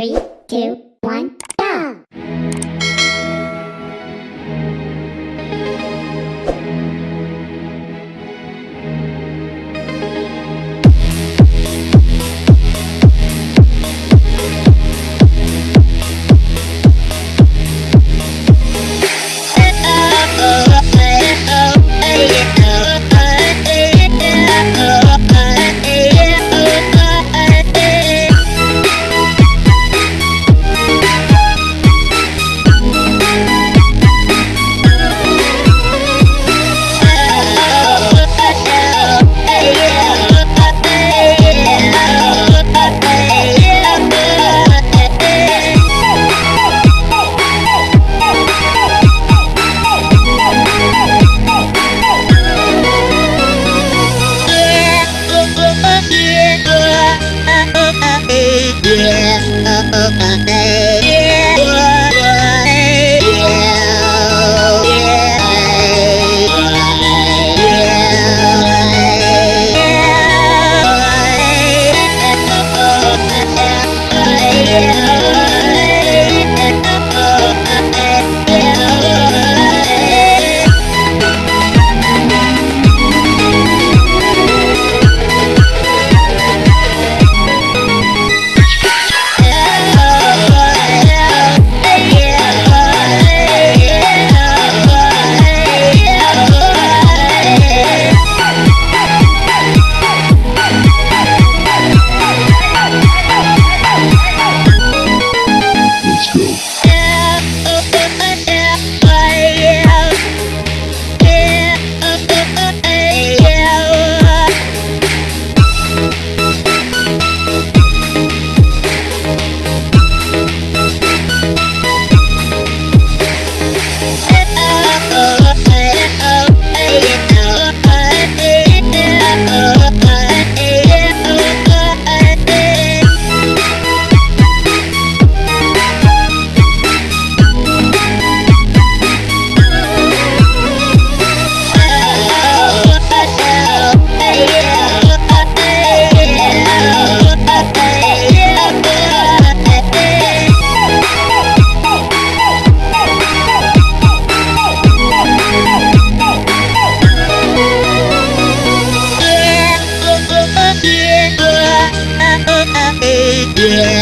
Three, two, one, Let's Yeah.